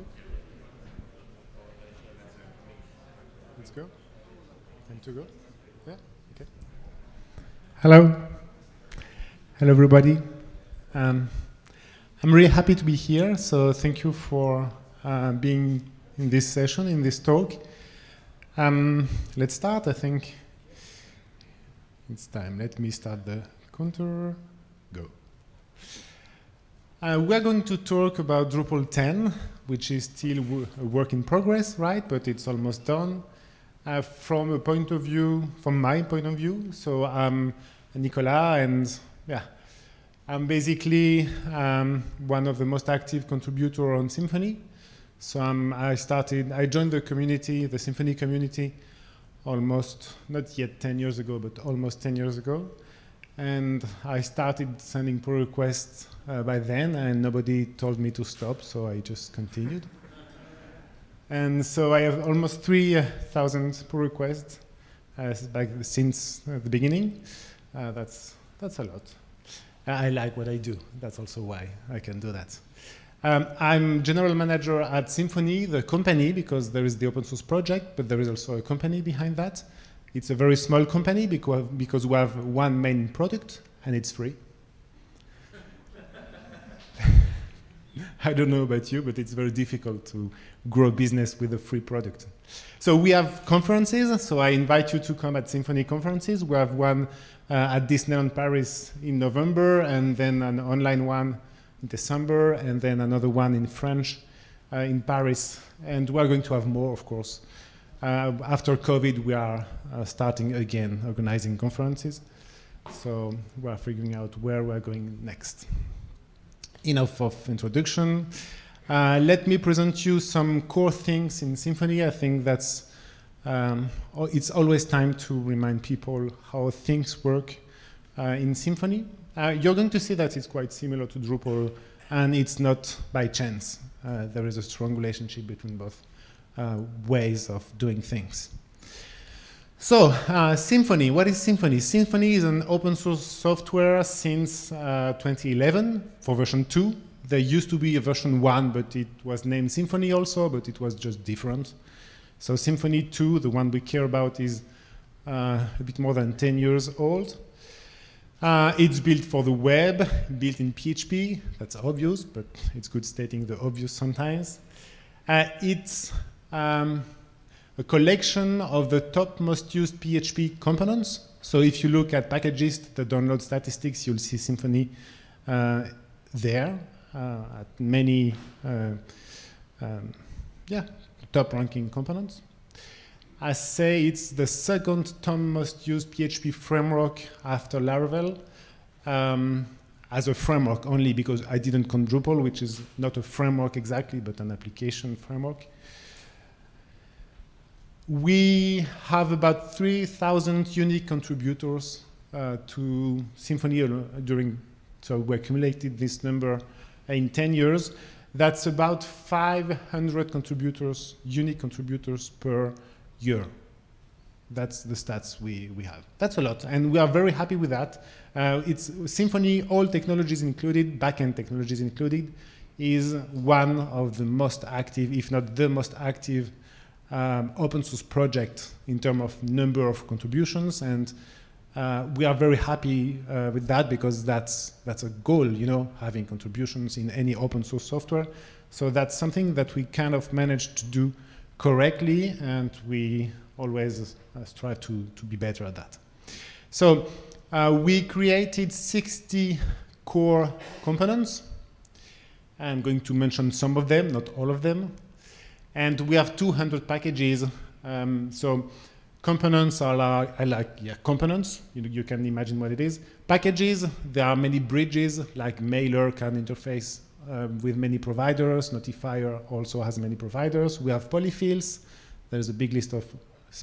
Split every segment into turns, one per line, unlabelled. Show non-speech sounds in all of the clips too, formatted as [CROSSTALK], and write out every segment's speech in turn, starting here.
Good. Let's go. Time to go. Yeah. Okay. Hello. Hello, everybody. Um, I'm really happy to be here. So thank you for uh, being in this session, in this talk. Um, let's start. I think it's time. Let me start the counter. Go. Uh, we're going to talk about Drupal 10, which is still a work in progress, right? But it's almost done. Uh, from a point of view, from my point of view, so I'm Nicolas, and yeah, I'm basically um, one of the most active contributor on Symfony. So um, I started, I joined the community, the Symfony community, almost, not yet 10 years ago, but almost 10 years ago. And I started sending pull requests uh, by then, and nobody told me to stop, so I just continued. And so I have almost 3,000 pull requests uh, since uh, the beginning. Uh, that's, that's a lot. I like what I do. That's also why I can do that. Um, I'm general manager at Symfony, the company, because there is the open source project, but there is also a company behind that. It's a very small company because, because we have one main product and it's free. [LAUGHS] I don't know about you, but it's very difficult to grow business with a free product. So we have conferences, so I invite you to come at Symfony conferences. We have one uh, at Disneyland Paris in November, and then an online one in December, and then another one in French uh, in Paris. And we're going to have more, of course. Uh, after COVID, we are uh, starting again organizing conferences. So we are figuring out where we're going next enough of introduction. Uh, let me present you some core things in Symfony. I think that's um, it's always time to remind people how things work uh, in Symfony. Uh, you're going to see that it's quite similar to Drupal, and it's not by chance. Uh, there is a strong relationship between both ways of doing things. So, uh, Symfony, what is Symfony? Symfony is an open source software since uh, 2011 for version 2. There used to be a version 1, but it was named Symfony also, but it was just different. So Symfony 2, the one we care about, is uh, a bit more than 10 years old. Uh, it's built for the web, built in PHP. That's obvious, but it's good stating the obvious sometimes. Uh, it's um, a collection of the top most used PHP components. So if you look at packages, the download statistics, you'll see Symfony uh, there uh, at many, uh, um, yeah, top ranking components. I say it's the second top most used PHP framework after Laravel. Um, as a framework only because I didn't Drupal, which is not a framework exactly, but an application framework. We have about 3,000 unique contributors uh, to Symfony during, so we accumulated this number in 10 years. That's about 500 contributors, unique contributors per year. That's the stats we, we have. That's a lot, and we are very happy with that. Uh, it's Symfony, all technologies included, backend technologies included, is one of the most active, if not the most active um, open source project in terms of number of contributions. And uh, we are very happy uh, with that because that's that's a goal you know having contributions in any open source software. So that's something that we kind of managed to do correctly and we always uh, strive to to be better at that. So uh, we created 60 core components. I'm going to mention some of them not all of them and we have 200 packages. Um, so components are like, like yeah, components. You, you, can imagine what it is. Packages, there are many bridges, like Mailer can interface um, with many providers. Notifier also has many providers. We have polyfills. There's a big list of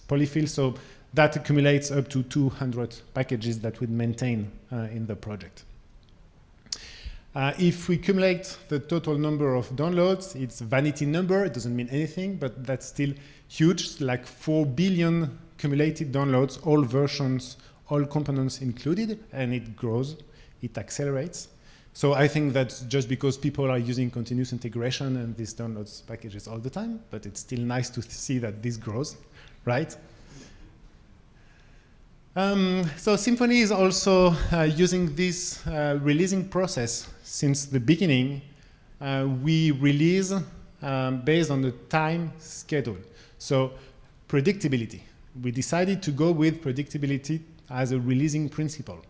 polyfills. So that accumulates up to 200 packages that we maintain uh, in the project. Uh, if we accumulate the total number of downloads, it's vanity number, it doesn't mean anything, but that's still huge, like 4 billion cumulated downloads, all versions, all components included, and it grows, it accelerates. So I think that's just because people are using continuous integration and these downloads packages all the time, but it's still nice to see that this grows, right? Um, so Symfony is also uh, using this uh, releasing process since the beginning. Uh, we release um, based on the time schedule. So predictability. We decided to go with predictability as a releasing principle.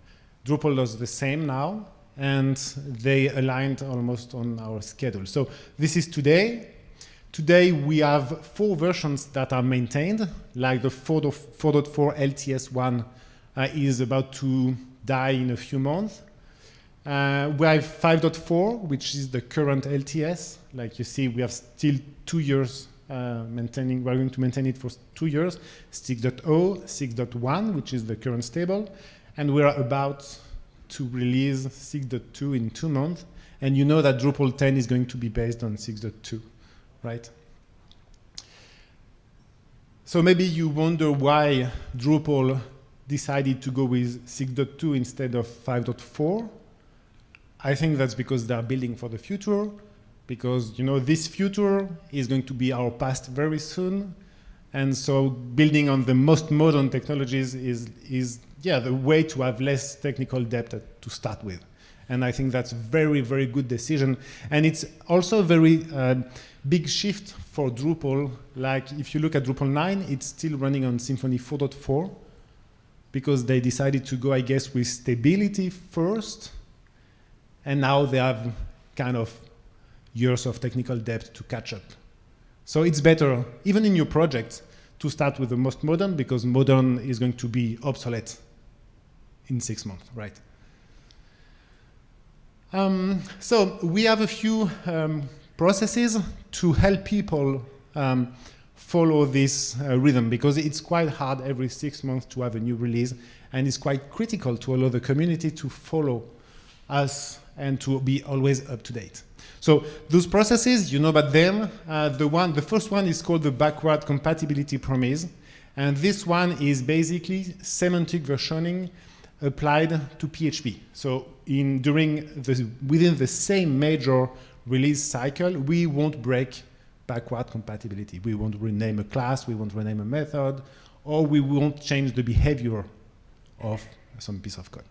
Drupal does the same now, and they aligned almost on our schedule. So this is today. Today we have four versions that are maintained, like the 4.4 LTS1 uh, is about to die in a few months. Uh, we have 5.4, which is the current LTS. Like you see, we have still two years uh, maintaining, we're going to maintain it for two years. 6.0, 6.1, which is the current stable. And we're about to release 6.2 in two months. And you know that Drupal 10 is going to be based on 6.2, right? So maybe you wonder why Drupal decided to go with 6.2 instead of 5.4. I think that's because they're building for the future, because you know this future is going to be our past very soon, and so building on the most modern technologies is is yeah the way to have less technical debt to start with, and I think that's a very very good decision, and it's also a very uh, big shift for Drupal. Like if you look at Drupal 9, it's still running on Symfony 4.4 because they decided to go, I guess, with stability first, and now they have kind of years of technical debt to catch up. So it's better, even in your project, to start with the most modern, because modern is going to be obsolete in six months, right? Um, so we have a few um, processes to help people um, follow this uh, rhythm because it's quite hard every six months to have a new release and it's quite critical to allow the community to follow us and to be always up to date. So those processes, you know about them. Uh, the one, the first one is called the backward compatibility promise. And this one is basically semantic versioning applied to PHP. So in, during the, within the same major release cycle, we won't break backward compatibility. We won't rename a class, we won't rename a method, or we won't change the behavior of some piece of code.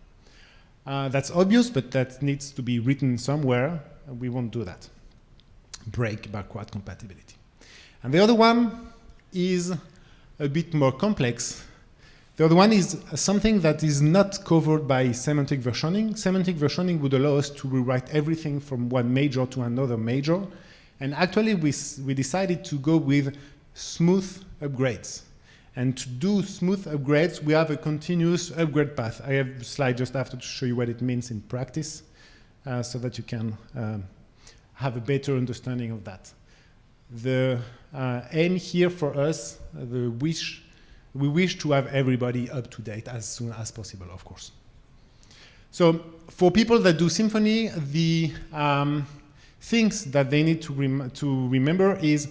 Uh, that's obvious, but that needs to be written somewhere. We won't do that. Break backward compatibility. And the other one is a bit more complex. The other one is something that is not covered by semantic versioning. Semantic versioning would allow us to rewrite everything from one major to another major and actually, we, we decided to go with smooth upgrades. And to do smooth upgrades, we have a continuous upgrade path. I have a slide just after to show you what it means in practice uh, so that you can um, have a better understanding of that. The uh, aim here for us, the wish, we wish to have everybody up to date as soon as possible, of course. So for people that do Symfony, the um, things that they need to, rem to remember is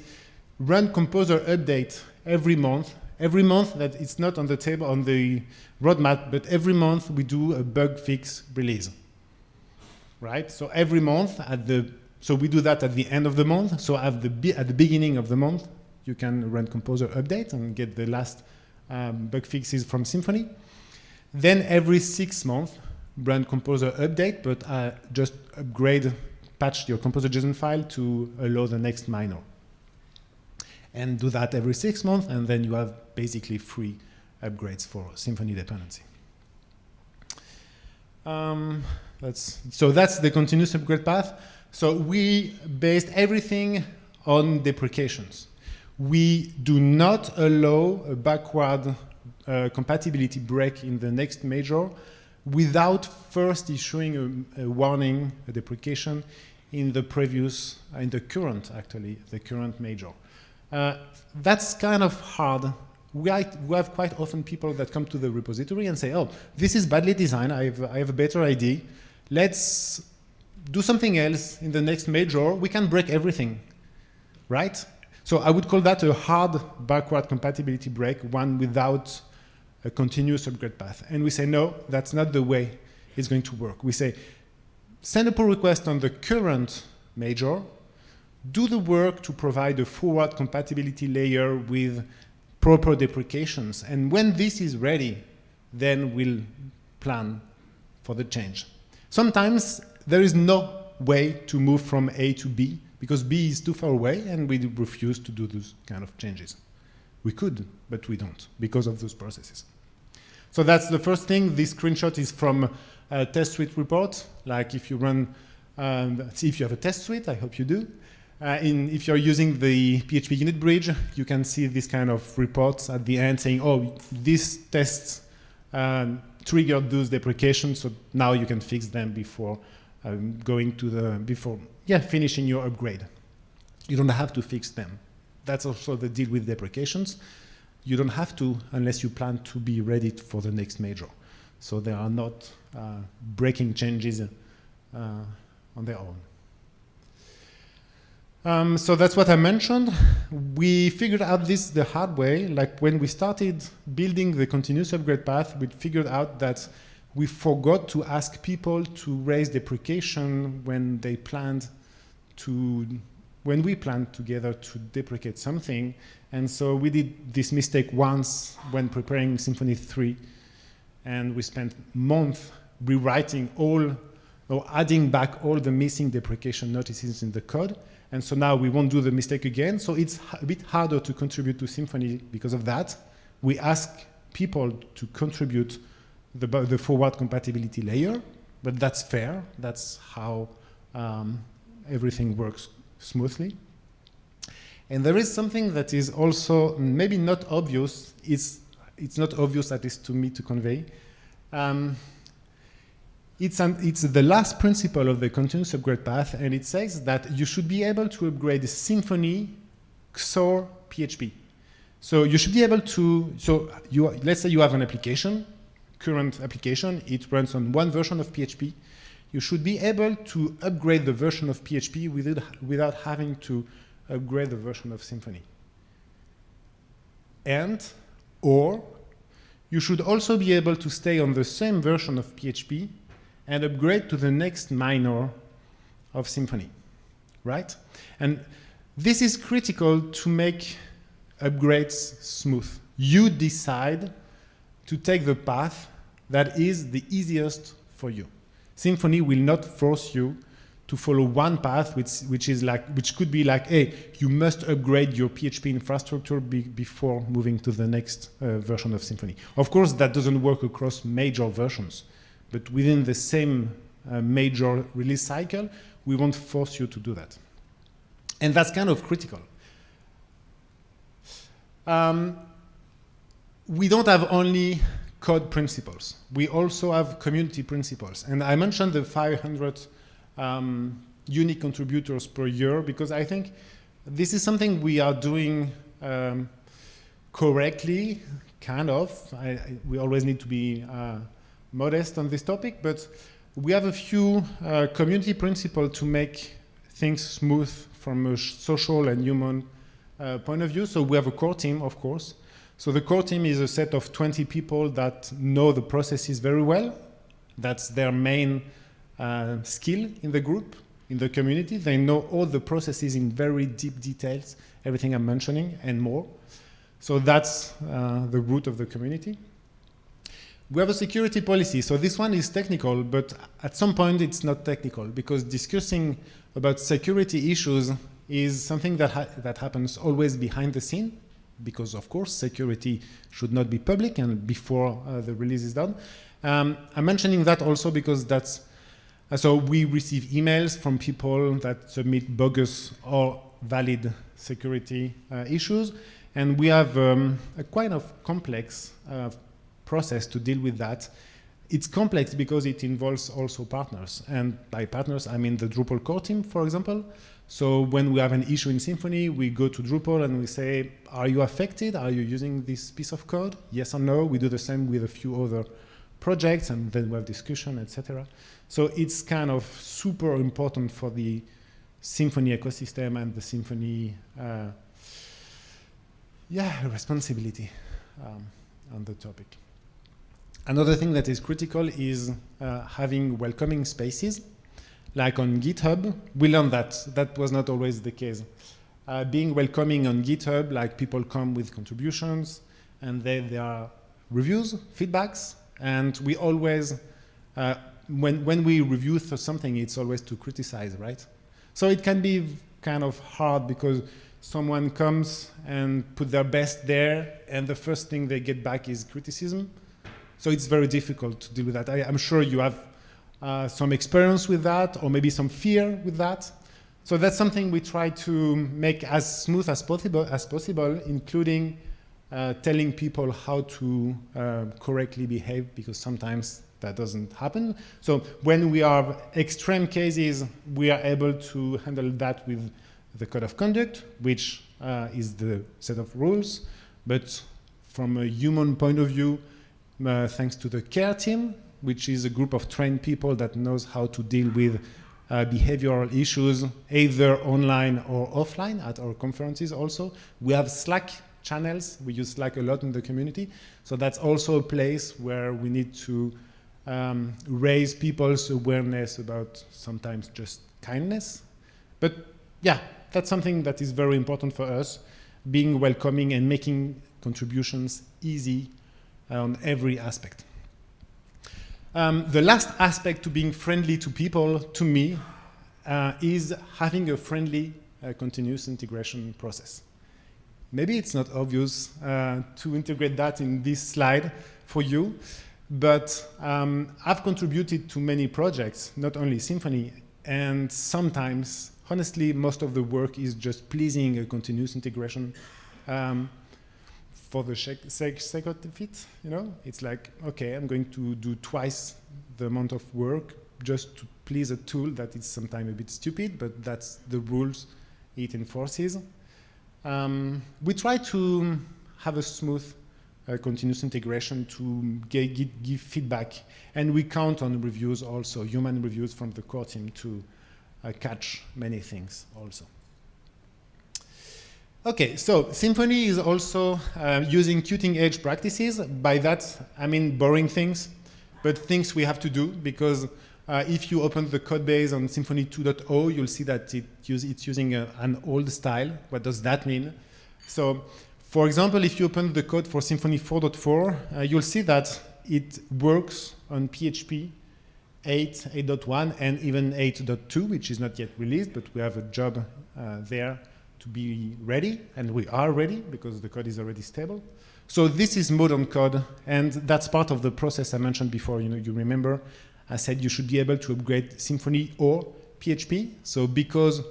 run composer update every month. Every month that it's not on the table on the roadmap, but every month we do a bug fix release. Right? So every month at the so we do that at the end of the month. So at the at the beginning of the month, you can run composer update and get the last um, bug fixes from Symfony. Then every six months, brand composer update, but uh, just upgrade patch your composer JSON file to allow the next minor. And do that every six months, and then you have basically free upgrades for Symfony dependency. Um, that's, so that's the continuous upgrade path. So we based everything on deprecations. We do not allow a backward uh, compatibility break in the next major without first issuing a, a, warning, a deprecation in the previous, uh, in the current, actually, the current major. Uh, that's kind of hard. We, we, have quite often people that come to the repository and say, oh, this is badly designed, I have, I have a better idea. Let's do something else in the next major. We can break everything, right? So I would call that a hard backward compatibility break, one without a continuous upgrade path. And we say, no, that's not the way it's going to work. We say, send a pull request on the current major, do the work to provide a forward compatibility layer with proper deprecations. And when this is ready, then we'll plan for the change. Sometimes there is no way to move from A to B because B is too far away and we refuse to do those kind of changes. We could, but we don't because of those processes. So that's the first thing. This screenshot is from a test suite report. Like if you run, um, if you have a test suite, I hope you do. Uh, in, if you're using the PHPUnit bridge, you can see this kind of reports at the end saying, oh, this test um, triggered those deprecations, so now you can fix them before um, going to the, before, yeah, finishing your upgrade. You don't have to fix them. That's also the deal with deprecations. You don't have to unless you plan to be ready for the next major. So they are not uh, breaking changes uh, on their own. Um, so that's what I mentioned. We figured out this the hard way. Like when we started building the continuous upgrade path, we figured out that we forgot to ask people to raise deprecation when they planned to, when we planned together to deprecate something. And so we did this mistake once when preparing Symfony 3. And we spent months rewriting all, or adding back all the missing deprecation notices in the code. And so now we won't do the mistake again. So it's a bit harder to contribute to Symfony because of that. We ask people to contribute the, the forward compatibility layer, but that's fair. That's how um, everything works smoothly. And there is something that is also maybe not obvious. It's, it's not obvious, at least to me, to convey. Um, it's, an, it's the last principle of the continuous upgrade path, and it says that you should be able to upgrade the Symfony, XOR, PHP. So you should be able to, so you, let's say you have an application, current application, it runs on one version of PHP. You should be able to upgrade the version of PHP without, without having to upgrade the version of Symfony. And, or, you should also be able to stay on the same version of PHP and upgrade to the next minor of Symfony, right? And this is critical to make upgrades smooth. You decide to take the path that is the easiest for you. Symfony will not force you to follow one path, which, which is like, which could be like, hey, you must upgrade your PHP infrastructure be before moving to the next uh, version of Symfony. Of course, that doesn't work across major versions. But within the same uh, major release cycle, we won't force you to do that. And that's kind of critical. Um, we don't have only code principles. We also have community principles. And I mentioned the 500 um, unique contributors per year because I think this is something we are doing um, correctly, kind of. I, I, we always need to be uh, modest on this topic, but we have a few uh, community principles to make things smooth from a social and human uh, point of view. So we have a core team, of course. So the core team is a set of 20 people that know the processes very well. That's their main uh, skill in the group, in the community. They know all the processes in very deep details, everything I'm mentioning and more. So that's uh, the root of the community. We have a security policy. So this one is technical, but at some point it's not technical because discussing about security issues is something that, ha that happens always behind the scene because of course security should not be public and before uh, the release is done. Um, I'm mentioning that also because that's, uh, so we receive emails from people that submit bogus or valid security uh, issues and we have um, a kind of complex uh, process to deal with that. It's complex because it involves also partners. And by partners, I mean the Drupal core team, for example. So when we have an issue in Symfony, we go to Drupal and we say, are you affected? Are you using this piece of code? Yes or no? We do the same with a few other projects and then we have discussion, etc. So it's kind of super important for the Symfony ecosystem and the Symfony uh, yeah, responsibility um, on the topic. Another thing that is critical is uh, having welcoming spaces. Like on GitHub, we learned that that was not always the case. Uh, being welcoming on GitHub, like people come with contributions, and then there are reviews, feedbacks, and we always, uh, when, when we review something, it's always to criticize, right? So it can be kind of hard because someone comes and put their best there, and the first thing they get back is criticism. So it's very difficult to deal with that. I, am sure you have uh, some experience with that, or maybe some fear with that. So that's something we try to make as smooth as possible, as possible including uh, telling people how to uh, correctly behave, because sometimes that doesn't happen. So when we have extreme cases, we are able to handle that with the code of conduct, which uh, is the set of rules. But from a human point of view, uh, thanks to the care team, which is a group of trained people that knows how to deal with uh, behavioral issues, either online or offline at our conferences also. We have Slack channels. We use Slack a lot in the community. So that's also a place where we need to um, raise people's awareness about sometimes just kindness. But yeah, that's something that is very important for us, being welcoming and making contributions easy on every aspect. Um, the last aspect to being friendly to people, to me, uh, is having a friendly uh, continuous integration process. Maybe it's not obvious uh, to integrate that in this slide for you, but um, I've contributed to many projects, not only Symfony, and sometimes, honestly, most of the work is just pleasing a continuous integration um, for the sake of it, you know? It's like, okay, I'm going to do twice the amount of work just to please a tool that is sometimes a bit stupid, but that's the rules it enforces. Um, we try to have a smooth uh, continuous integration to give feedback, and we count on reviews also, human reviews from the core team to uh, catch many things also. Okay, so Symfony is also uh, using cutting edge practices. By that, I mean boring things, but things we have to do because uh, if you open the code base on Symfony 2.0, you'll see that it use, it's using a, an old style. What does that mean? So, for example, if you open the code for Symfony 4.4, uh, you'll see that it works on PHP 8, 8.1, and even 8.2, which is not yet released, but we have a job uh, there to be ready, and we are ready because the code is already stable. So this is modern code, and that's part of the process I mentioned before. You know, you remember I said you should be able to upgrade Symfony or PHP. So because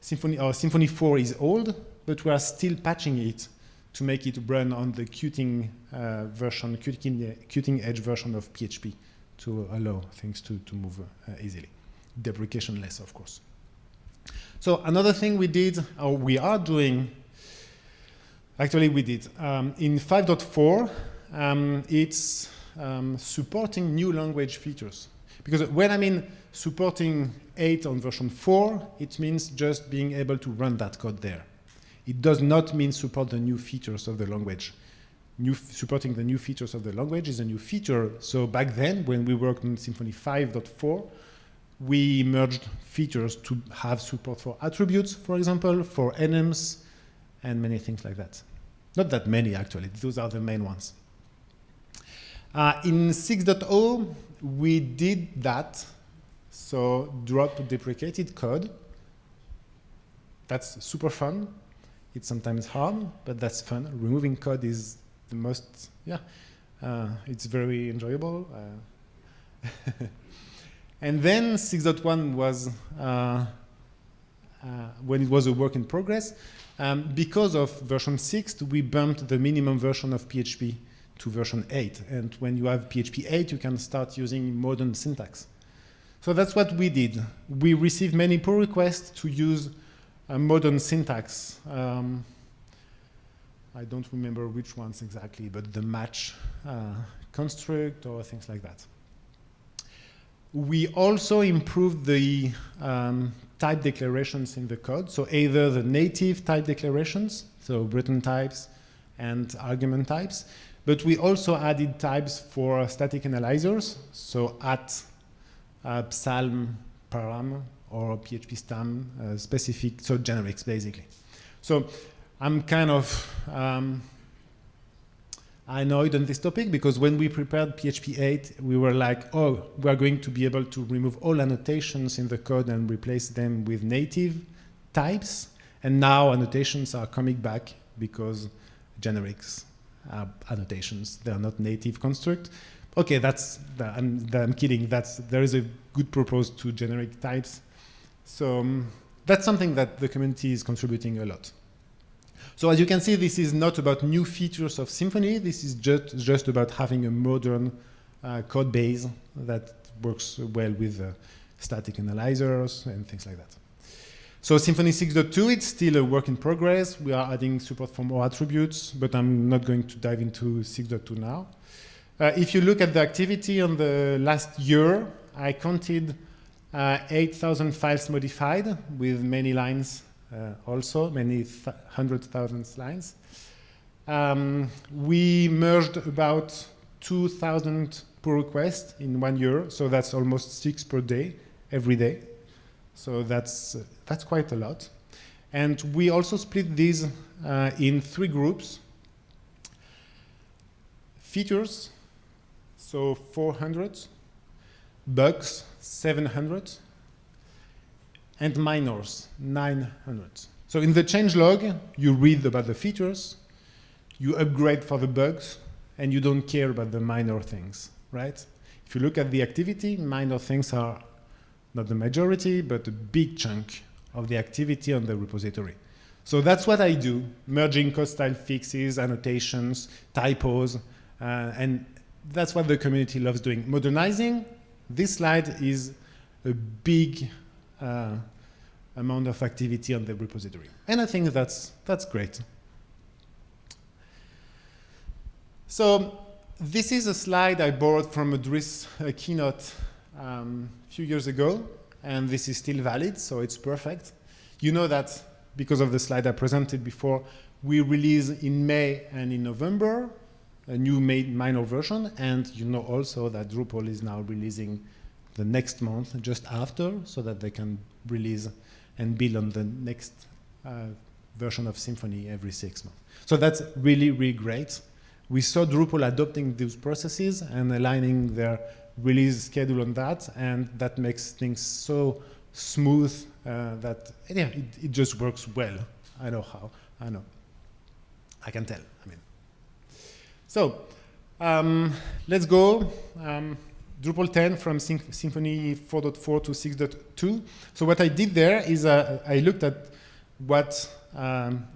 Symfony or Symfony 4 is old, but we are still patching it to make it run on the cutting uh, version, cutting, edge version of PHP to allow things to, to move uh, easily. Deprecation less, of course. So another thing we did, or we are doing, actually we did, um, in 5.4, um, it's um, supporting new language features. Because when I mean supporting 8 on version 4, it means just being able to run that code there. It does not mean support the new features of the language. New supporting the new features of the language is a new feature. So back then, when we worked on Symfony 5.4, we merged features to have support for attributes, for example, for enums, and many things like that. Not that many, actually. Those are the main ones. Uh, in 6.0, we did that. So drop deprecated code. That's super fun. It's sometimes hard, but that's fun. Removing code is the most, yeah, uh, it's very enjoyable. Uh, [LAUGHS] And then 6.1 was, uh, uh, when it was a work in progress, um, because of version 6, we bumped the minimum version of PHP to version 8. And when you have PHP 8, you can start using modern syntax. So that's what we did. We received many pull requests to use modern syntax. Um, I don't remember which ones exactly, but the match uh, construct or things like that. We also improved the um, type declarations in the code. So either the native type declarations, so return types and argument types, but we also added types for static analyzers. So at uh, Psalm param or PHPStan uh, specific, so generics basically. So I'm kind of um, annoyed on this topic because when we prepared PHP 8, we were like, oh, we are going to be able to remove all annotations in the code and replace them with native types. And now annotations are coming back because generics are annotations. They are not native construct. Okay, that's, I'm, I'm kidding. That's, there is a good purpose to generic types. So um, that's something that the community is contributing a lot. So as you can see, this is not about new features of Symfony. This is just, just about having a modern uh, code base that works well with uh, static analyzers and things like that. So Symfony 6.2, it's still a work in progress. We are adding support for more attributes, but I'm not going to dive into 6.2 now. Uh, if you look at the activity on the last year, I counted uh, 8,000 files modified with many lines also, many hundred thousand lines. Um, we merged about 2,000 pull requests in one year, so that's almost six per day, every day. So that's, uh, that's quite a lot. And we also split these uh, in three groups. Features, so 400, bugs, 700, and minors, 900. So in the changelog, you read about the features, you upgrade for the bugs, and you don't care about the minor things, right? If you look at the activity, minor things are not the majority, but a big chunk of the activity on the repository. So that's what I do, merging code style fixes, annotations, typos, uh, and that's what the community loves doing. Modernizing, this slide is a big uh, amount of activity on the repository. And I think that's, that's great. So this is a slide I borrowed from a Dries uh, keynote um, a few years ago, and this is still valid, so it's perfect. You know that because of the slide I presented before, we release in May and in November a new minor version, and you know also that Drupal is now releasing the next month just after so that they can release and build on the next uh, version of Symfony every six months. So that's really, really great. We saw Drupal adopting these processes and aligning their release schedule on that, and that makes things so smooth uh, that yeah, it, it just works well. I know how. I know. I can tell. I mean. So um, let's go. Um, Drupal 10 from Sym Symfony 4.4 to 6.2. So what I did there is uh, I looked at what um,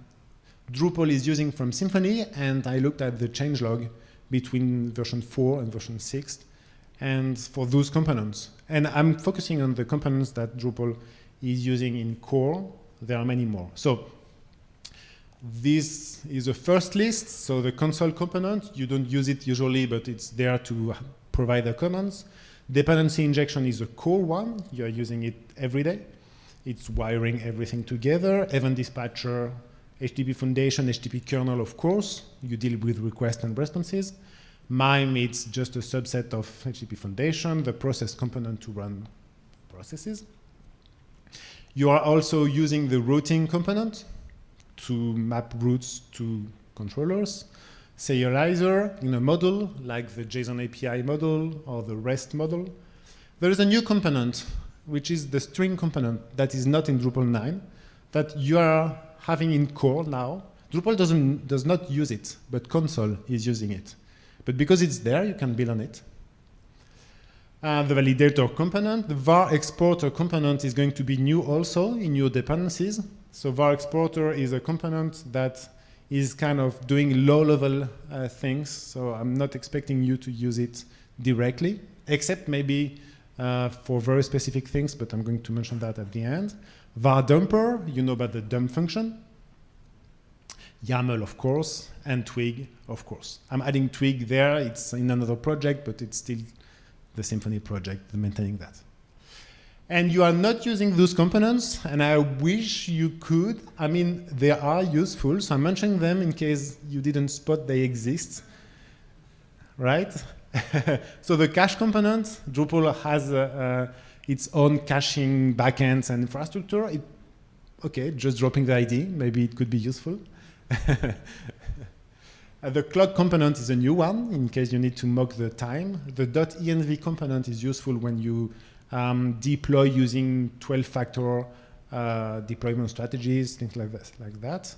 Drupal is using from Symfony, and I looked at the changelog between version 4 and version 6, and for those components. And I'm focusing on the components that Drupal is using in core. There are many more. So this is a first list. So the console component, you don't use it usually, but it's there to provide the commands. Dependency injection is a core one. You're using it every day. It's wiring everything together. Event dispatcher, HTTP foundation, HTTP kernel, of course. You deal with requests and responses. MIME, it's just a subset of HTTP foundation, the process component to run processes. You are also using the routing component to map routes to controllers serializer in a model like the JSON API model or the REST model. There is a new component, which is the string component that is not in Drupal 9, that you are having in core now. Drupal doesn't, does not use it, but console is using it. But because it's there, you can build on it. Uh, the validator component, the var exporter component is going to be new also in your dependencies. So var exporter is a component that is kind of doing low-level uh, things. So I'm not expecting you to use it directly, except maybe uh, for very specific things, but I'm going to mention that at the end. var dumper, you know about the dump function. YAML, of course, and Twig, of course. I'm adding Twig there. It's in another project, but it's still the Symfony project, maintaining that and you are not using those components, and I wish you could. I mean, they are useful, so I'm mentioning them in case you didn't spot they exist, right? [LAUGHS] so the cache component, Drupal has a, a its own caching backends and infrastructure. It, okay, just dropping the ID, maybe it could be useful. Uh, [LAUGHS] the clock component is a new one in case you need to mock the time. The .env component is useful when you um, deploy using 12-factor uh, deployment strategies, things like that. Like that.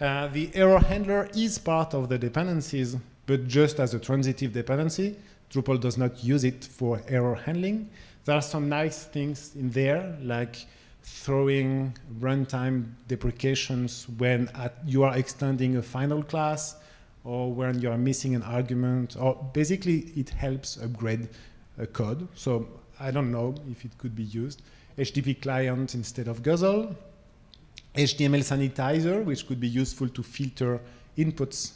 Uh, the error handler is part of the dependencies, but just as a transitive dependency. Drupal does not use it for error handling. There are some nice things in there, like throwing runtime deprecations when you are extending a final class or when you are missing an argument, or basically it helps upgrade a code. So I don't know if it could be used. HTTP client instead of Guzzle. HTML sanitizer, which could be useful to filter inputs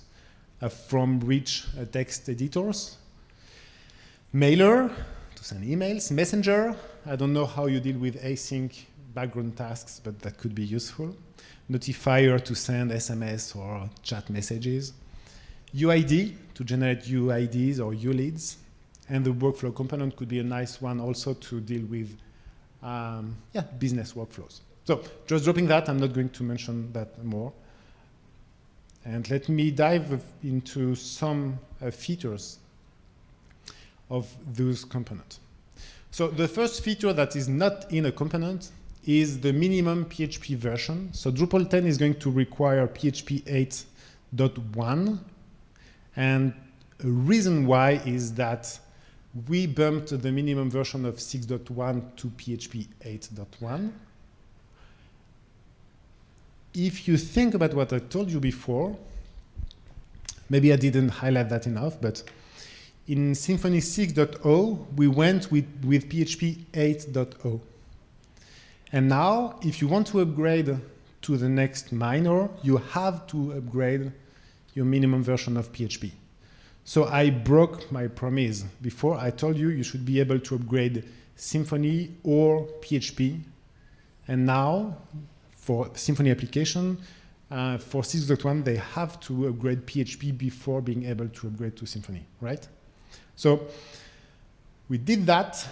uh, from rich uh, text editors. Mailer, to send emails. Messenger, I don't know how you deal with async background tasks, but that could be useful. Notifier to send SMS or chat messages. UID to generate UIDs or ULIDs. And the workflow component could be a nice one also to deal with um, yeah, business workflows. So just dropping that, I'm not going to mention that more. And let me dive into some uh, features of those components. So the first feature that is not in a component is the minimum PHP version. So Drupal 10 is going to require PHP 8.1 and a reason why is that we bumped the minimum version of 6.1 to PHP 8.1. If you think about what I told you before, maybe I didn't highlight that enough, but in Symfony 6.0, we went with, with PHP 8.0. And now, if you want to upgrade to the next minor, you have to upgrade your minimum version of PHP. So I broke my promise. Before I told you you should be able to upgrade Symfony or PHP. And now for Symfony application, uh, for 6.1, they have to upgrade PHP before being able to upgrade to Symfony, right? So we did that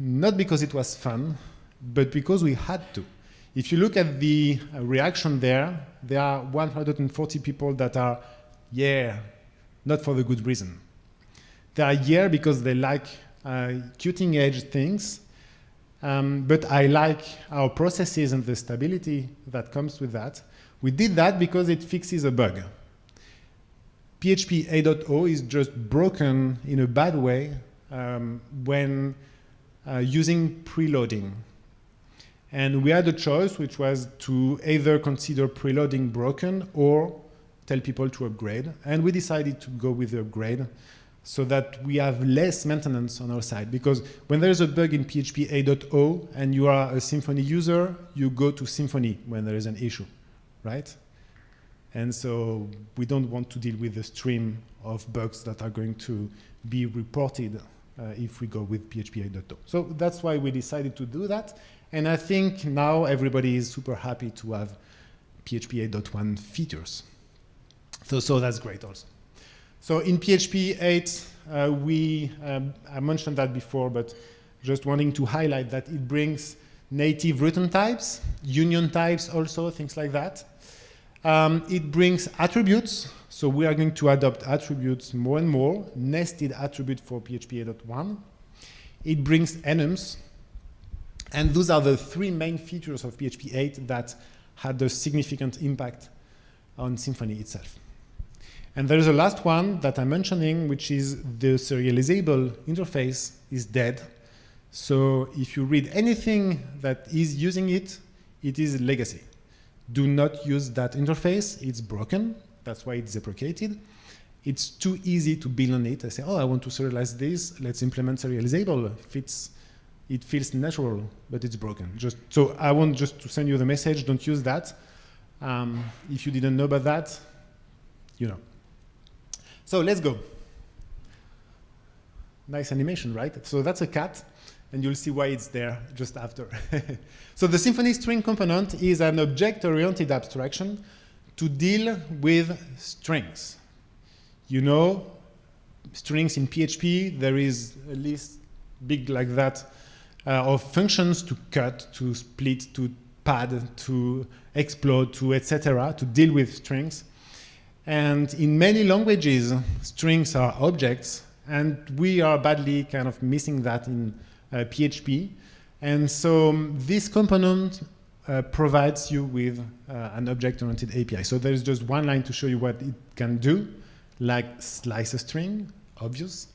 not because it was fun, but because we had to. If you look at the uh, reaction there, there are 140 people that are yeah, not for the good reason. They are here because they like uh, cutting edge things, um, but I like our processes and the stability that comes with that. We did that because it fixes a bug. PHP 8.0 is just broken in a bad way um, when uh, using preloading. And we had a choice, which was to either consider preloading broken or tell people to upgrade. And we decided to go with the upgrade so that we have less maintenance on our side. Because when there's a bug in PHP 8.0 and you are a Symfony user, you go to Symfony when there is an issue, right? And so we don't want to deal with the stream of bugs that are going to be reported uh, if we go with PHP 8.0. So that's why we decided to do that. And I think now everybody is super happy to have PHP 8.1 features. So, so that's great also. So in PHP 8, uh, we, um, I mentioned that before, but just wanting to highlight that it brings native return types, union types also, things like that. Um, it brings attributes, so we are going to adopt attributes more and more, nested attribute for PHP 8.1. It brings enums, and those are the three main features of PHP 8 that had a significant impact on Symfony itself. And there's a last one that I'm mentioning, which is the serializable interface is dead. So if you read anything that is using it, it is legacy. Do not use that interface. It's broken. That's why it's deprecated. It's too easy to build on it. I say, oh, I want to serialize this. Let's implement serializable. Fits. It feels natural, but it's broken. Just so I want just to send you the message. Don't use that. Um, if you didn't know about that, you know. So let's go. Nice animation, right? So that's a cat, and you'll see why it's there just after. [LAUGHS] so the Symfony string component is an object-oriented abstraction to deal with strings. You know, strings in PHP, there is a list big like that uh, of functions to cut, to split, to pad, to explode, to etc., to deal with strings. And in many languages, strings are objects, and we are badly kind of missing that in uh, PHP. And so um, this component uh, provides you with uh, an object-oriented API. So there's just one line to show you what it can do, like slice a string, obvious.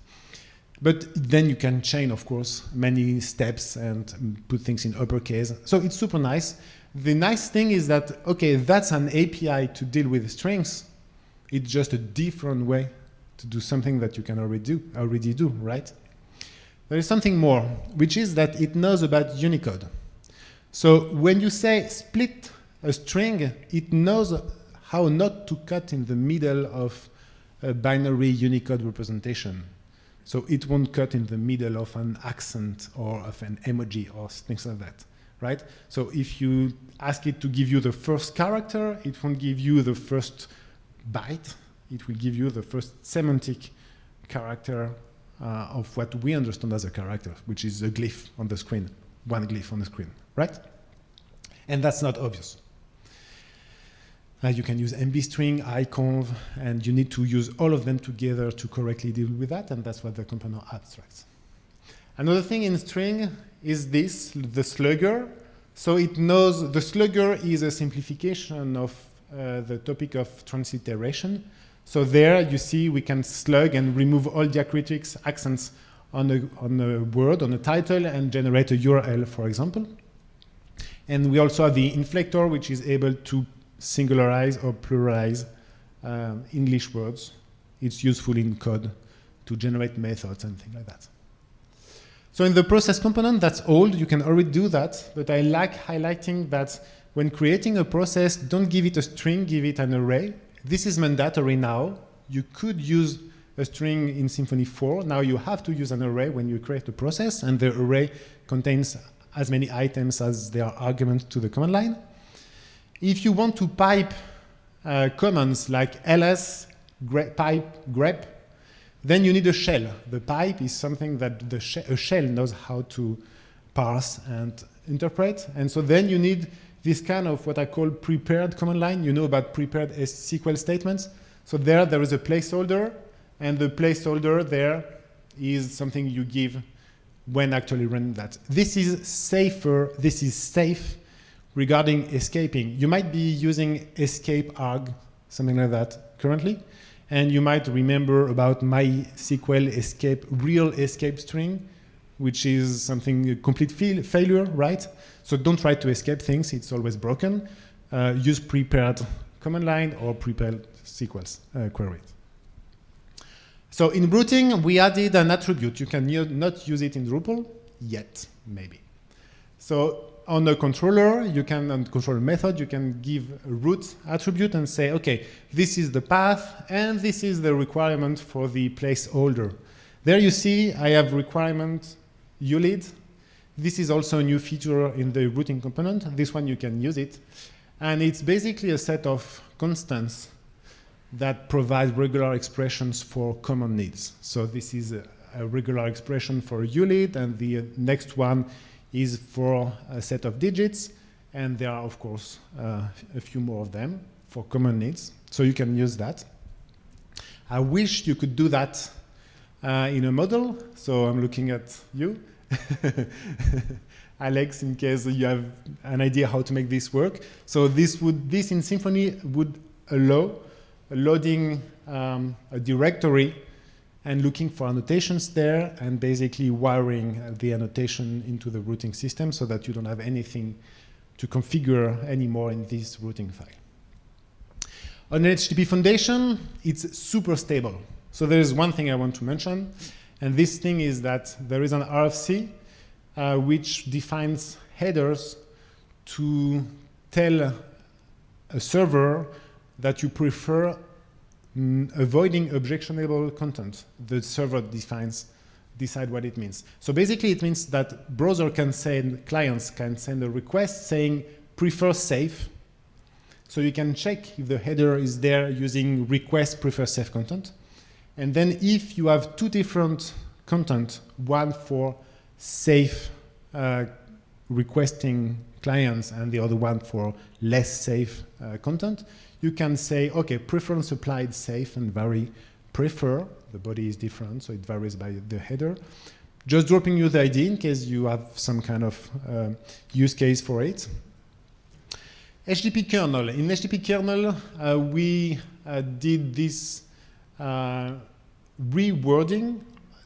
But then you can chain, of course, many steps and put things in uppercase. So it's super nice. The nice thing is that, okay, that's an API to deal with strings. It's just a different way to do something that you can already do, already do, right? There is something more, which is that it knows about Unicode. So when you say split a string, it knows how not to cut in the middle of a binary Unicode representation. So it won't cut in the middle of an accent or of an emoji or things like that, right? So if you ask it to give you the first character, it won't give you the first byte. It will give you the first semantic character uh, of what we understand as a character, which is a glyph on the screen, one glyph on the screen, right? And that's not obvious. Uh, you can use mbstring, iconv, and you need to use all of them together to correctly deal with that, and that's what the component abstracts. Another thing in string is this, the slugger. So it knows the slugger is a simplification of uh, the topic of transliteration. So there you see we can slug and remove all diacritics, accents on a, on a word, on a title, and generate a URL, for example. And we also have the inflector, which is able to singularize or pluralize um, English words. It's useful in code to generate methods and things like that. So in the process component, that's old. You can already do that. But I like highlighting that when creating a process, don't give it a string, give it an array. This is mandatory now. You could use a string in Symfony 4. Now you have to use an array when you create a process, and the array contains as many items as there are arguments to the command line. If you want to pipe uh, commands like ls, grep, pipe, grep, then you need a shell. The pipe is something that the a shell knows how to parse and interpret. And so then you need this kind of what I call prepared command line. You know about prepared SQL statements. So there, there is a placeholder, and the placeholder there is something you give when actually running that. This is safer, this is safe regarding escaping. You might be using escape arg, something like that currently, and you might remember about MySQL escape, real escape string, which is something a complete failure, right? So don't try to escape things, it's always broken. Uh, use prepared command line or prepared SQL uh, queries. So in routing, we added an attribute. You can not use it in Drupal yet, maybe. So on a controller, you can, on controller method, you can give a route attribute and say, okay, this is the path, and this is the requirement for the placeholder. There you see I have requirement ULID. This is also a new feature in the routing component. This one you can use it. And it's basically a set of constants that provide regular expressions for common needs. So this is a, a regular expression for ULID, and the next one is for a set of digits, and there are, of course, uh, a few more of them for common needs. So you can use that. I wish you could do that uh, in a module. So I'm looking at you, [LAUGHS] Alex, in case you have an idea how to make this work. So this would, this in Symfony would allow loading um, a directory and looking for annotations there and basically wiring the annotation into the routing system so that you don't have anything to configure anymore in this routing file. On HTTP Foundation, it's super stable. So there is one thing I want to mention, and this thing is that there is an RFC uh, which defines headers to tell a server that you prefer mm, avoiding objectionable content. The server defines decide what it means. So basically it means that browser can send, clients can send a request saying prefer safe. So you can check if the header is there using request prefer safe content. And then if you have two different content, one for safe uh, requesting clients and the other one for less safe uh, content, you can say, okay, preference applied safe and vary prefer, the body is different, so it varies by the header. Just dropping you the ID in case you have some kind of uh, use case for it. HTTP kernel. In HTTP kernel, uh, we uh, did this rewording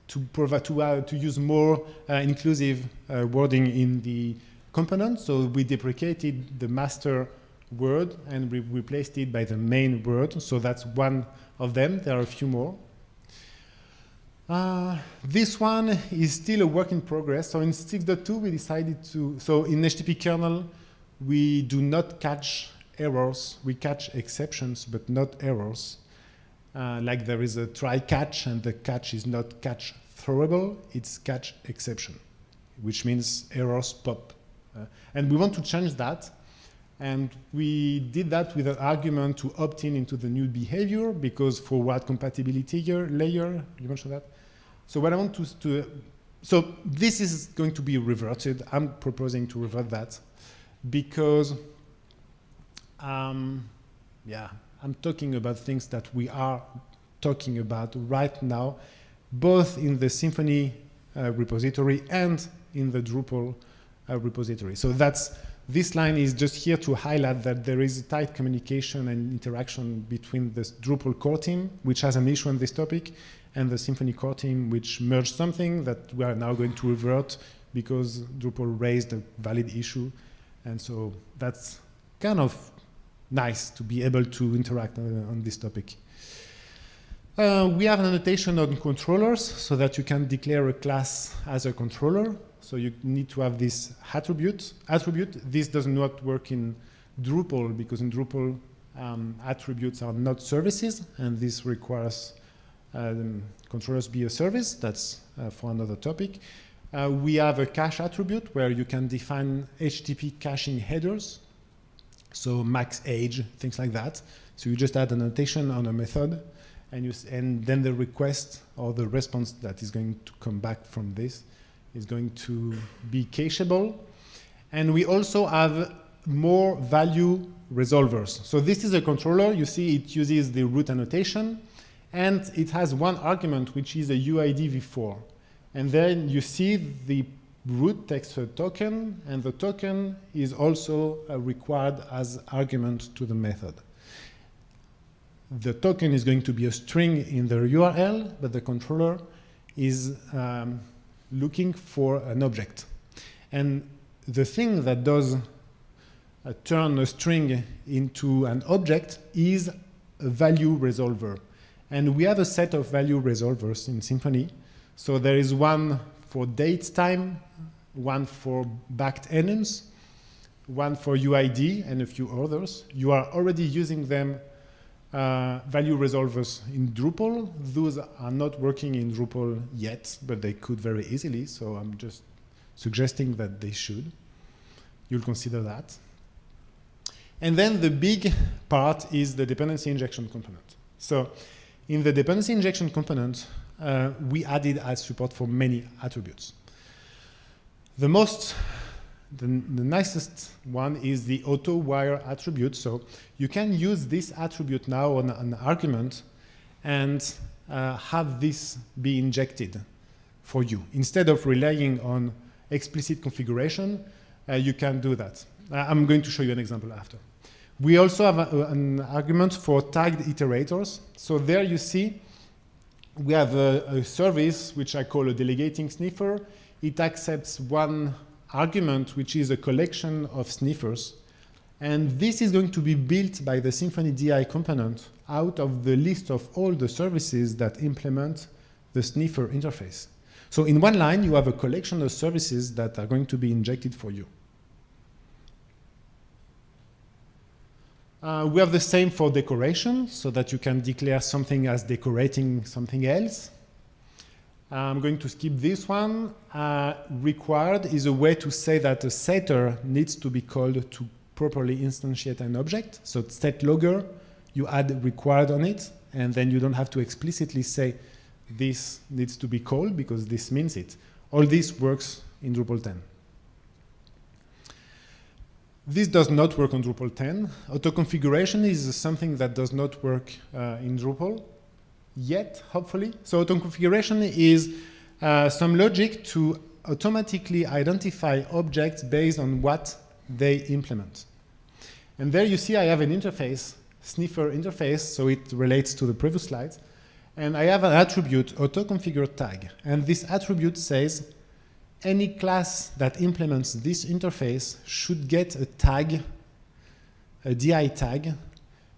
to provide to, uh, to use more uh, inclusive uh, wording in the component. So we deprecated the master word and we replaced it by the main word. So that's one of them. There are a few more. Uh, this one is still a work in progress. So in 6.2, we decided to, so in HTTP kernel, we do not catch errors. We catch exceptions, but not errors. Uh, like there is a try catch and the catch is not catch throwable, it's catch exception, which means errors pop. Uh, and we want to change that. And we did that with an argument to opt in into the new behavior because forward compatibility layer, you mentioned that. So what I want to, to, so this is going to be reverted. I'm proposing to revert that because, um, yeah, I'm talking about things that we are talking about right now, both in the Symfony uh, repository and in the Drupal uh, repository. So that's this line is just here to highlight that there is a tight communication and interaction between the Drupal core team, which has an issue on this topic, and the Symfony core team, which merged something that we are now going to revert because Drupal raised a valid issue. And so that's kind of nice to be able to interact uh, on this topic. Uh, we have an annotation on controllers so that you can declare a class as a controller. So you need to have this attribute. Attribute, this does not work in Drupal because in Drupal um, attributes are not services and this requires um, controllers be a service. That's uh, for another topic. Uh, we have a cache attribute where you can define HTTP caching headers so max age, things like that. So you just add an annotation on a method, and, you, and then the request or the response that is going to come back from this is going to be cacheable. And we also have more value resolvers. So this is a controller. You see it uses the route annotation, and it has one argument, which is a UID v4. And then you see the route takes a token, and the token is also uh, required as argument to the method. The token is going to be a string in the URL, but the controller is um, looking for an object. And the thing that does uh, turn a string into an object is a value resolver. And we have a set of value resolvers in Symfony. So there is one for date time, one for backed enums, one for UID, and a few others. You are already using them uh, value resolvers in Drupal. Those are not working in Drupal yet, but they could very easily, so I'm just suggesting that they should. You'll consider that. And then the big part is the dependency injection component. So in the dependency injection component, uh, we added as support for many attributes. The most, the, the nicest one is the auto wire attribute. So you can use this attribute now on an argument and uh, have this be injected for you. Instead of relying on explicit configuration, uh, you can do that. Uh, I'm going to show you an example after. We also have a, an argument for tagged iterators. So there you see we have a, a, service which I call a delegating sniffer. It accepts one argument, which is a collection of sniffers. And this is going to be built by the Symfony DI component out of the list of all the services that implement the sniffer interface. So in one line, you have a collection of services that are going to be injected for you. Uh, we have the same for decoration, so that you can declare something as decorating something else. I'm going to skip this one. Uh, required is a way to say that a setter needs to be called to properly instantiate an object. So set logger, you add required on it, and then you don't have to explicitly say this needs to be called because this means it. All this works in Drupal 10. This does not work on Drupal 10. Auto-configuration is something that does not work uh, in Drupal yet, hopefully. So auto-configuration is uh, some logic to automatically identify objects based on what they implement. And there you see I have an interface, sniffer interface, so it relates to the previous slides. And I have an attribute, auto-configure tag. And this attribute says any class that implements this interface should get a tag, a DI tag,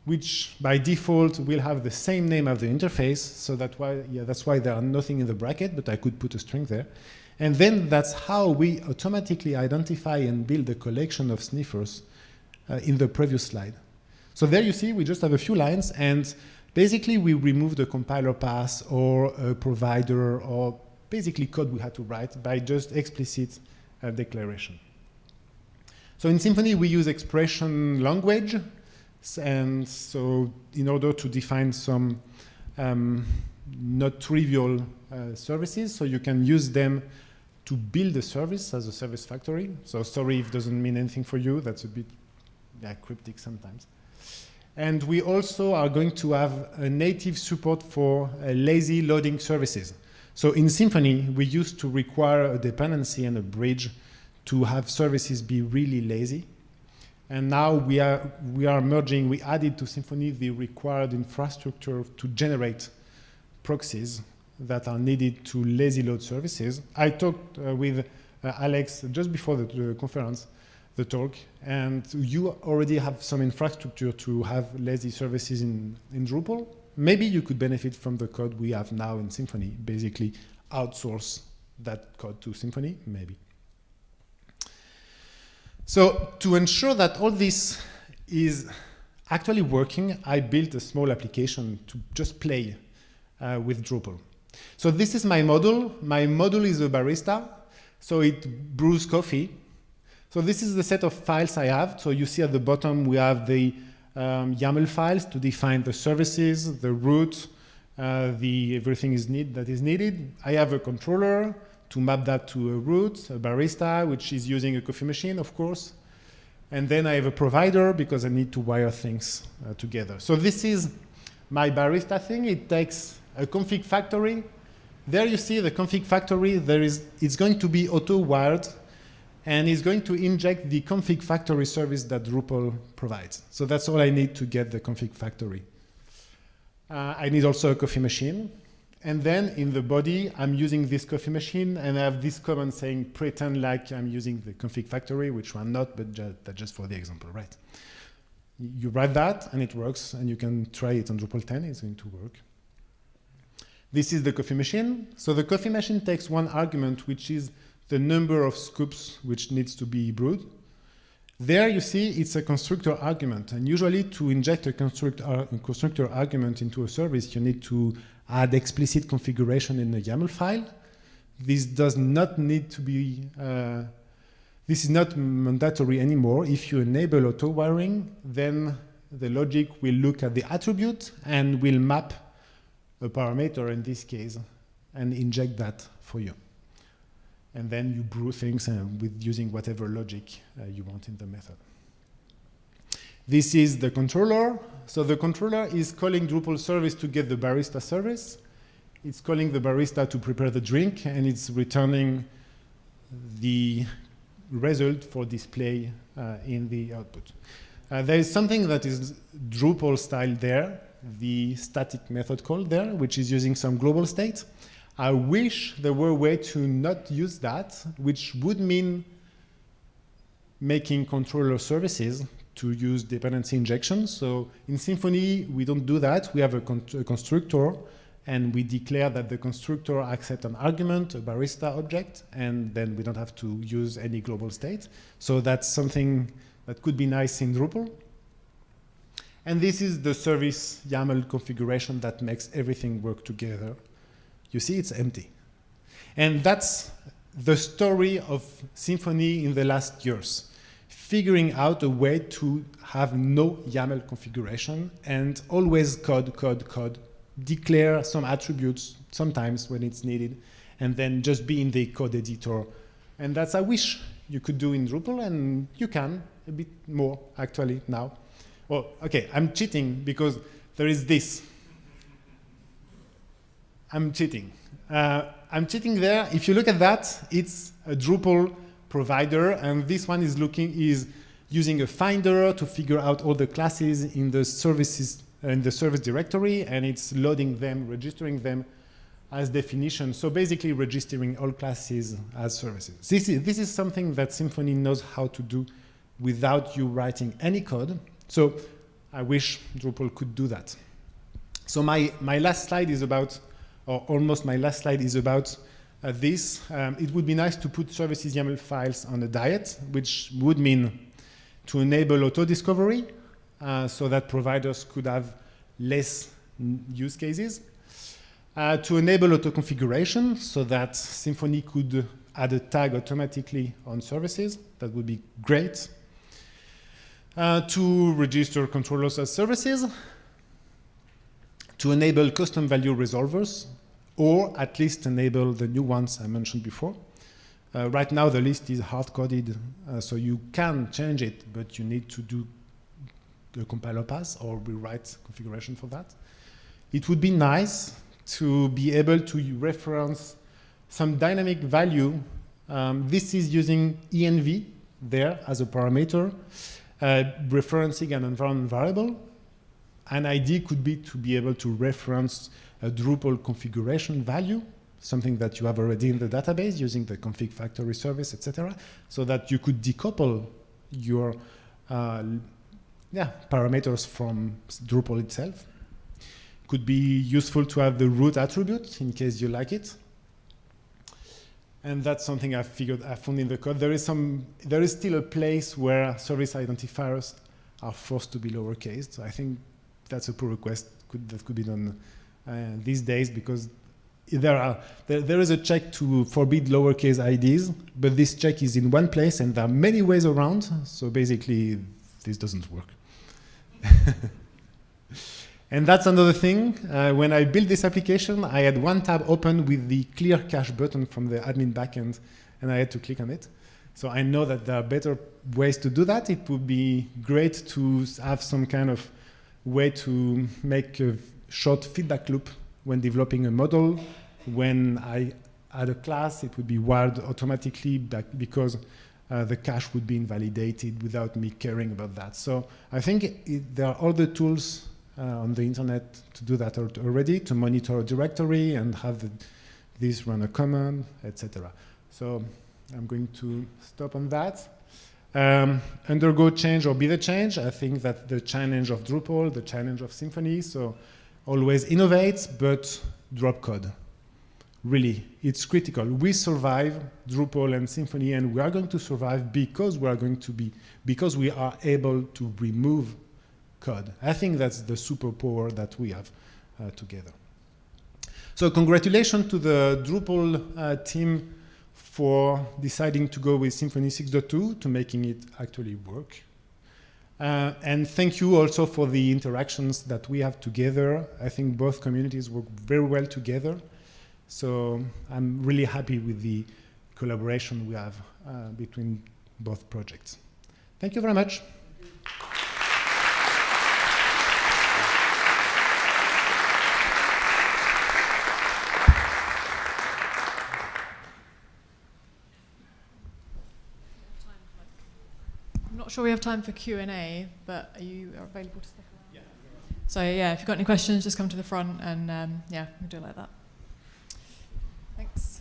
which by default will have the same name of the interface. So that why, yeah, that's why there are nothing in the bracket, but I could put a string there. And then that's how we automatically identify and build a collection of sniffers uh, in the previous slide. So there you see we just have a few lines and basically we remove the compiler pass or a provider or basically code we had to write by just explicit uh, declaration. So in Symfony we use expression language and so in order to define some um, not trivial uh, services so you can use them to build a service as a service factory. So sorry if doesn't mean anything for you, that's a bit yeah, cryptic sometimes. And we also are going to have a native support for uh, lazy loading services. So in Symfony, we used to require a dependency and a bridge to have services be really lazy. And now we are, we are merging, we added to Symfony the required infrastructure to generate proxies that are needed to lazy load services. I talked uh, with uh, Alex just before the, conference, the talk, and you already have some infrastructure to have lazy services in, in Drupal. Maybe you could benefit from the code we have now in Symfony, basically outsource that code to Symfony, maybe. So to ensure that all this is actually working, I built a small application to just play uh, with Drupal. So this is my model. My model is a barista. So it brews coffee. So this is the set of files I have. So you see at the bottom we have the um, YAML files to define the services, the route, uh, the everything is need that is needed. I have a controller to map that to a route, a barista, which is using a coffee machine, of course. And then I have a provider because I need to wire things uh, together. So this is my barista thing. It takes a config factory. There you see the config factory. There is, it's going to be auto-wired, and it's going to inject the config factory service that Drupal provides. So that's all I need to get the config factory. Uh, I need also a coffee machine. And then in the body, I'm using this coffee machine, and I have this command saying pretend like I'm using the config factory, which I'm not, but ju that's just for the example, right? You write that, and it works, and you can try it on Drupal 10. It's going to work. This is the coffee machine. So the coffee machine takes one argument, which is the number of scoops which needs to be brewed. There you see it's a constructor argument. And usually to inject a, construct a constructor argument into a service, you need to add explicit configuration in the YAML file. This does not need to be, uh, this is not mandatory anymore. If you enable auto wiring, then the logic will look at the attribute and will map a parameter in this case and inject that for you. And then you brew things uh, with using whatever logic uh, you want in the method. This is the controller. So the controller is calling Drupal service to get the barista service. It's calling the barista to prepare the drink, and it's returning the result for display uh, in the output. Uh, there is something that is Drupal style there, the static method call there, which is using some global state. I wish there were a way to not use that, which would mean making controller services to use dependency injection. So in Symfony, we don't do that. We have a, con a constructor, and we declare that the constructor accepts an argument, a barista object, and then we don't have to use any global state. So that's something that could be nice in Drupal. And this is the service YAML configuration that makes everything work together. You see, it's empty. And that's the story of Symfony in the last years, figuring out a way to have no YAML configuration and always code, code, code, declare some attributes sometimes when it's needed, and then just be in the code editor. And that's, I wish you could do in Drupal, and you can a bit more actually now. Well, okay, I'm cheating because there is this. I'm cheating. Uh, I'm cheating there. If you look at that, it's a Drupal provider, and this one is looking is using a finder to figure out all the classes in the services in the service directory, and it's loading them, registering them as definition. So basically registering all classes as services. This is, this is something that Symfony knows how to do without you writing any code. So I wish Drupal could do that. So my, my last slide is about, or almost my last slide is about uh, this. Um, it would be nice to put services YAML files on a diet, which would mean to enable auto-discovery uh, so that providers could have less use cases. Uh, to enable auto-configuration so that Symfony could add a tag automatically on services. That would be great. Uh, to register controllers as services. To enable custom value resolvers, or at least enable the new ones I mentioned before. Uh, right now, the list is hard-coded, uh, so you can change it, but you need to do the compiler pass or rewrite configuration for that. It would be nice to be able to reference some dynamic value. Um, this is using env there as a parameter, uh, referencing an environment variable. An ID could be to be able to reference a Drupal configuration value, something that you have already in the database using the config factory service, etc., so that you could decouple your uh, yeah, parameters from Drupal itself could be useful to have the route attribute in case you like it. And that's something I figured I found in the code. There is some, there is still a place where service identifiers are forced to be lowercase. So I think that's a pull request could, that could be done uh, these days because there are there, there is a check to forbid lowercase IDs, but this check is in one place and there are many ways around. So basically, this doesn't work. [LAUGHS] And that's another thing. Uh, when I built this application, I had one tab open with the clear cache button from the admin backend, and I had to click on it. So I know that there are better ways to do that. It would be great to have some kind of way to make a short feedback loop when developing a module. When I add a class, it would be wired automatically because uh, the cache would be invalidated without me caring about that. So I think it, there are all the tools uh, on the internet to do that already, to monitor a directory and have the, this run a command, etc. So I'm going to stop on that. Um, undergo change or be the change. I think that the challenge of Drupal, the challenge of Symfony, so always innovate, but drop code. Really, it's critical. We survive Drupal and Symfony, and we are going to survive because we are going to be, because we are able to remove code. I think that's the superpower that we have uh, together. So congratulations to the Drupal uh, team for deciding to go with Symfony 6.2 to making it actually work. Uh, and thank you also for the interactions that we have together. I think both communities work very well together. So I'm really happy with the collaboration we have uh, between both projects. Thank you very much.
sure we have time for Q&A, but are you available to stick around? Yeah. So yeah, if you've got any questions, just come to the front and um, yeah, we'll do it like that. Thanks.